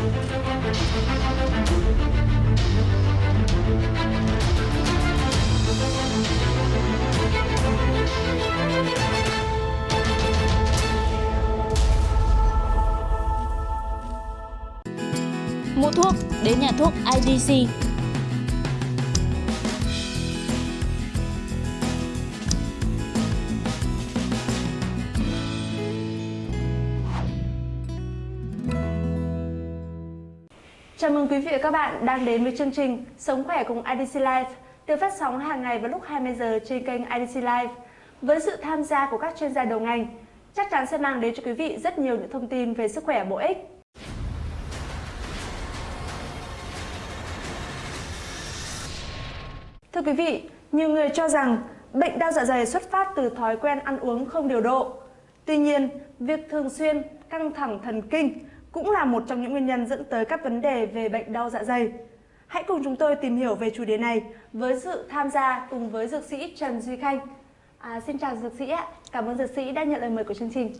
Mua thuốc đến nhà thuốc IDC. Chào mừng quý vị và các bạn đang đến với chương trình Sống khỏe cùng IDC Life được phát sóng hàng ngày vào lúc 20 giờ trên kênh IDC Live. Với sự tham gia của các chuyên gia đầu ngành, chắc chắn sẽ mang đến cho quý vị rất nhiều những thông tin về sức khỏe bổ ích. Thưa quý vị, nhiều người cho rằng bệnh đau dạ dày xuất phát từ thói quen ăn uống không điều độ. Tuy nhiên, việc thường xuyên căng thẳng thần kinh cũng là một trong những nguyên nhân dẫn tới các vấn đề về bệnh đau dạ dày. Hãy cùng chúng tôi tìm hiểu về chủ đề này với sự tham gia cùng với dược sĩ Trần Duy Khanh. À, xin chào dược sĩ ạ, cảm ơn dược sĩ đã nhận lời mời của chương trình.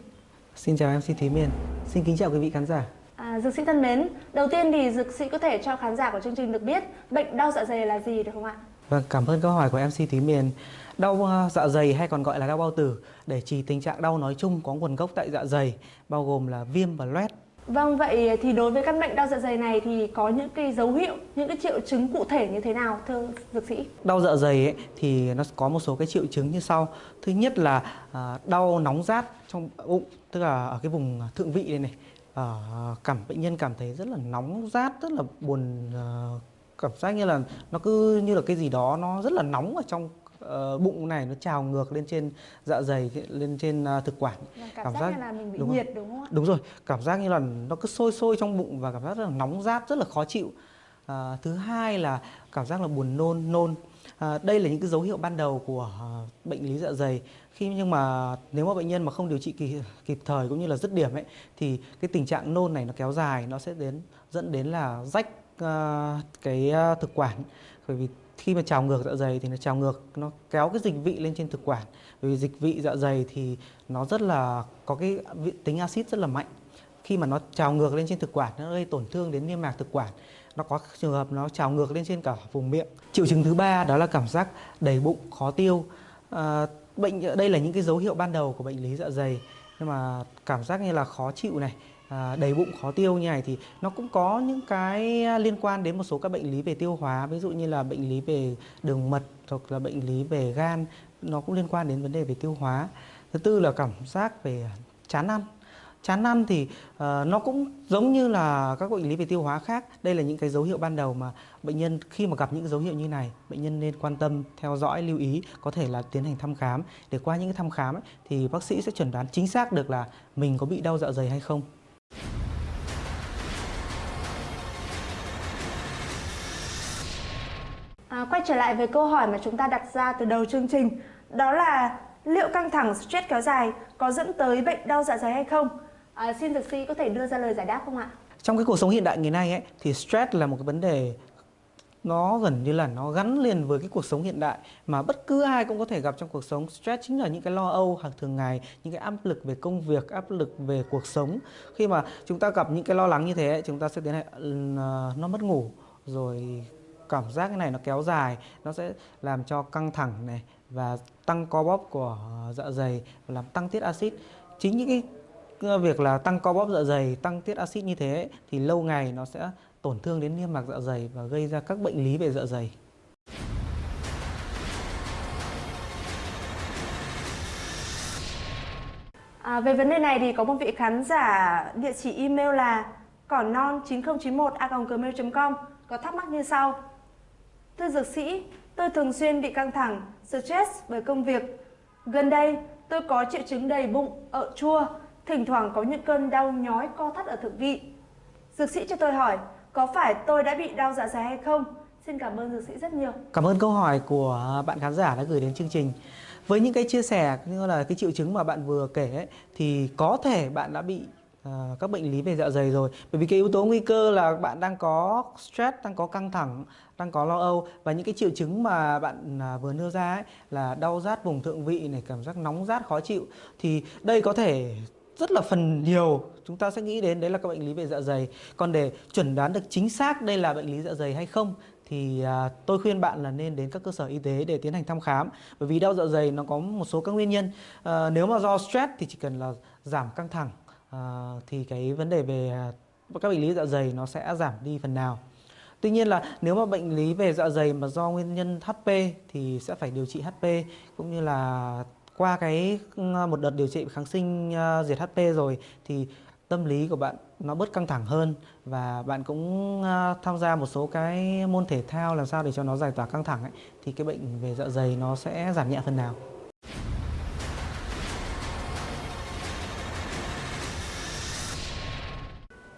Xin chào MC Thúy Miền, xin kính chào quý vị khán giả. À, dược sĩ thân mến, đầu tiên thì dược sĩ có thể cho khán giả của chương trình được biết bệnh đau dạ dày là gì được không ạ? Vâng, cảm ơn câu hỏi của MC Thúy Miền. Đau ờ, dạ dày hay còn gọi là đau bao tử để chỉ tình trạng đau nói chung có nguồn gốc tại dạ dày, bao gồm là viêm và loét. Vâng, vậy thì đối với căn bệnh đau dạ dày này thì có những cái dấu hiệu, những cái triệu chứng cụ thể như thế nào thưa dược sĩ? Đau dạ dày ấy, thì nó có một số cái triệu chứng như sau. Thứ nhất là à, đau nóng rát trong bụng, tức là ở cái vùng thượng vị này này. À, cảm bệnh nhân cảm thấy rất là nóng rát, rất là buồn à, cảm giác như là nó cứ như là cái gì đó nó rất là nóng ở trong uh, bụng này nó trào ngược lên trên dạ dày lên trên uh, thực quản. Cảm, cảm giác, giác như là mình bị đúng nhiệt đúng không ạ? đúng rồi cảm giác như là nó cứ sôi sôi trong bụng và cảm giác rất là nóng rát rất là khó chịu. À, thứ hai là cảm giác là buồn nôn nôn. À, đây là những cái dấu hiệu ban đầu của uh, bệnh lý dạ dày. Khi nhưng mà nếu mà bệnh nhân mà không điều trị kịp, kịp thời cũng như là dứt điểm ấy thì cái tình trạng nôn này nó kéo dài nó sẽ đến dẫn đến là rách uh, cái uh, thực quản. Bởi vì khi mà trào ngược dạ dày thì nó trào ngược nó kéo cái dịch vị lên trên thực quản. Bởi vì dịch vị dạ dày thì nó rất là có cái tính axit rất là mạnh. Khi mà nó trào ngược lên trên thực quản nó gây tổn thương đến niêm mạc thực quản. Nó có trường hợp nó trào ngược lên trên cả vùng miệng. Triệu chứng thứ ba đó là cảm giác đầy bụng khó tiêu. À, bệnh đây là những cái dấu hiệu ban đầu của bệnh lý dạ dày. Nhưng mà cảm giác như là khó chịu này à, đầy bụng khó tiêu như này thì nó cũng có những cái liên quan đến một số các bệnh lý về tiêu hóa ví dụ như là bệnh lý về đường mật hoặc là bệnh lý về gan nó cũng liên quan đến vấn đề về tiêu hóa. Thứ tư là cảm giác về chán ăn. Chán ăn thì uh, nó cũng giống như là các bệnh lý về tiêu hóa khác. Đây là những cái dấu hiệu ban đầu mà bệnh nhân khi mà gặp những dấu hiệu như này bệnh nhân nên quan tâm theo dõi lưu ý có thể là tiến hành thăm khám. Để qua những cái thăm khám ấy, thì bác sĩ sẽ chuẩn đoán chính xác được là mình có bị đau dạ dày hay không. À, quay trở lại với câu hỏi mà chúng ta đặt ra từ đầu chương trình đó là liệu căng thẳng stress kéo dài có dẫn tới bệnh đau dạ dày hay không? À, xin dược sĩ có thể đưa ra lời giải đáp không ạ? Trong cái cuộc sống hiện đại ngày nay ấy, thì stress là một cái vấn đề nó gần như là nó gắn liền với cái cuộc sống hiện đại mà bất cứ ai cũng có thể gặp trong cuộc sống stress chính là những cái lo âu hàng thường ngày những cái áp lực về công việc áp lực về cuộc sống khi mà chúng ta gặp những cái lo lắng như thế chúng ta sẽ tiến hành ừ, à, nó mất ngủ rồi cảm giác cái này nó kéo dài nó sẽ làm cho căng thẳng này và tăng co bóp của ờ, dạ dày và làm tăng tiết axit. Chính những cái ờ, việc là tăng co bóp dạ dày tăng tiết axit như thế thì lâu ngày nó sẽ tổn thương đến niêm mạc dạ dày và gây ra các bệnh lý về dạ dày. À, về vấn đề này thì có một vị khán giả địa chỉ email là cỏ non 9091 a gmail.com có thắc mắc như sau. Thưa dược sĩ, tôi thường xuyên bị căng thẳng, stress bởi công việc. Gần đây, tôi có triệu chứng đầy bụng, ợ chua, thỉnh thoảng có những cơn đau nhói co thắt ở thượng vị. Dược sĩ cho tôi hỏi, có phải tôi đã bị đau dạ dày hay không? Xin cảm ơn dược sĩ rất nhiều. Cảm ơn câu hỏi của bạn khán giả đã gửi đến chương trình. Với những cái chia sẻ như là cái triệu chứng mà bạn vừa kể ấy, thì có thể bạn đã bị À, các bệnh lý về dạ dày rồi. Bởi vì cái yếu tố nguy cơ là bạn đang có stress, đang có căng thẳng, đang có lo âu và những cái triệu chứng mà bạn à, vừa nêu ra ấy, là đau rát vùng thượng vị này, cảm giác nóng rát khó chịu thì đây có thể rất là phần nhiều chúng ta sẽ nghĩ đến đấy là các bệnh lý về dạ dày. Còn để chuẩn đoán được chính xác đây là bệnh lý dạ dày hay không thì à, tôi khuyên bạn là nên đến các cơ sở y tế để tiến hành thăm khám bởi vì đau dạ dày nó có một số các nguyên nhân à, nếu mà do stress thì chỉ cần là giảm căng thẳng à, thì cái vấn đề về à, các bệnh lý dạ dày nó sẽ giảm đi phần nào Tuy nhiên là nếu mà bệnh lý về dạ dày mà do nguyên nhân HP thì sẽ phải điều trị HP cũng như là qua cái một đợt điều trị kháng sinh uh, diệt HP rồi thì tâm lý của bạn nó bớt căng thẳng hơn và bạn cũng uh, tham gia một số cái môn thể thao làm sao để cho nó giải tỏa căng thẳng ấy thì cái bệnh về dạ dày nó sẽ giảm nhẹ phần nào.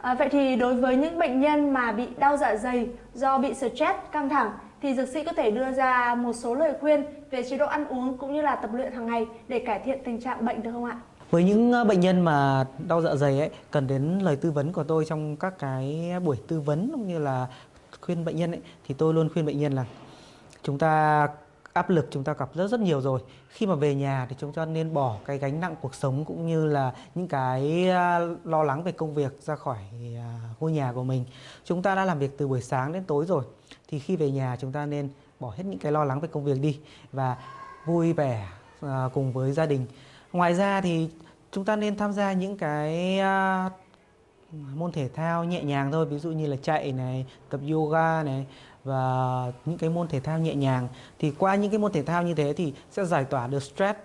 À, vậy thì đối với những bệnh nhân mà bị đau dạ dày do bị stress, căng thẳng thì dược sĩ có thể đưa ra một số lời khuyên về chế độ ăn uống cũng như là tập luyện hàng ngày để cải thiện tình trạng bệnh được không ạ? Với những ờ, bệnh nhân mà đau dạ dày ấy cần đến lời tư vấn của tôi trong các cái buổi tư vấn cũng như là khuyên bệnh nhân ấy thì tôi luôn khuyên bệnh nhân là chúng ta áp lực chúng ta gặp rất rất nhiều rồi. Khi mà về nhà thì chúng ta nên bỏ cái gánh nặng cuộc sống cũng như là những cái lo lắng về công việc ra khỏi à, ngôi nhà của mình. Chúng ta đã làm việc từ buổi sáng đến tối rồi, thì khi về nhà chúng ta nên bỏ hết những cái lo lắng về công việc đi và vui vẻ à, cùng với gia đình. Ngoài ra thì chúng ta nên tham gia những cái môn thể thao nhẹ nhàng thôi ví dụ như là chạy này tập yoga này và những cái môn thể thao nhẹ nhàng thì qua những cái môn thể thao như thế thì sẽ giải tỏa được stress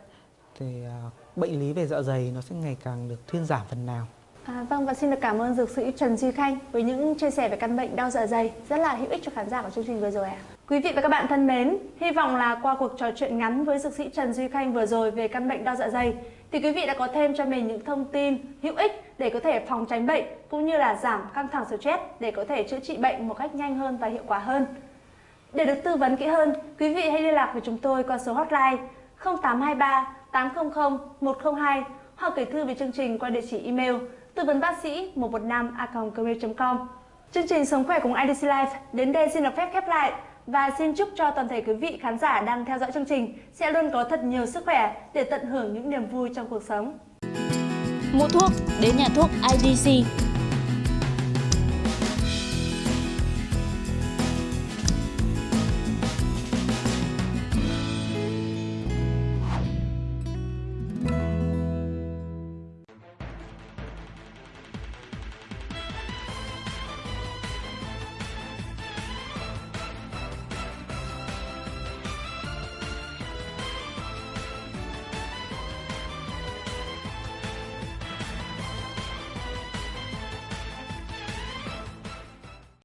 thì uh, bệnh lý về dạ dày nó sẽ ngày càng được thuyên giảm phần nào. À, vâng và xin được cảm ơn dược sĩ Trần Duy Khanh với những chia sẻ về căn bệnh đau dạ dày rất là hữu ích cho khán giả của chương trình vừa rồi ạ. Quý vị và các bạn thân mến, hy vọng là qua cuộc trò chuyện ngắn với dược sĩ Trần Duy Khanh vừa rồi về căn bệnh đau dạ dày thì quý vị đã có thêm cho mình những thông tin hữu ích để có thể phòng tránh bệnh cũng như là giảm căng thẳng stress để có thể chữa trị bệnh một cách nhanh hơn và hiệu quả hơn. Để được tư vấn kỹ hơn, quý vị hãy liên lạc với chúng tôi qua số hotline 0823 800 102 hoặc gửi thư về chương trình qua địa chỉ email tư vấn bác sĩ 115 com Chương trình Sống khỏe cùng IDC Life đến đây xin được phép khép lại và xin chúc cho toàn thể quý vị khán giả đang theo dõi chương trình sẽ luôn có thật nhiều sức khỏe để tận hưởng những niềm vui trong cuộc sống. Mua thuốc, đến nhà thuốc IDC